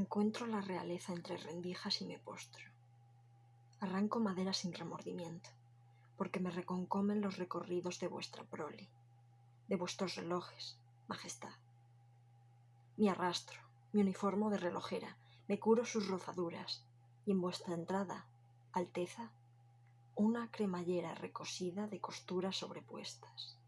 Encuentro la realeza entre rendijas y me postro. Arranco madera sin remordimiento, porque me reconcomen los recorridos de vuestra prole, de vuestros relojes, majestad. Mi arrastro, mi uniformo de relojera, me curo sus rozaduras, y en vuestra entrada, Alteza, una cremallera recosida de costuras sobrepuestas.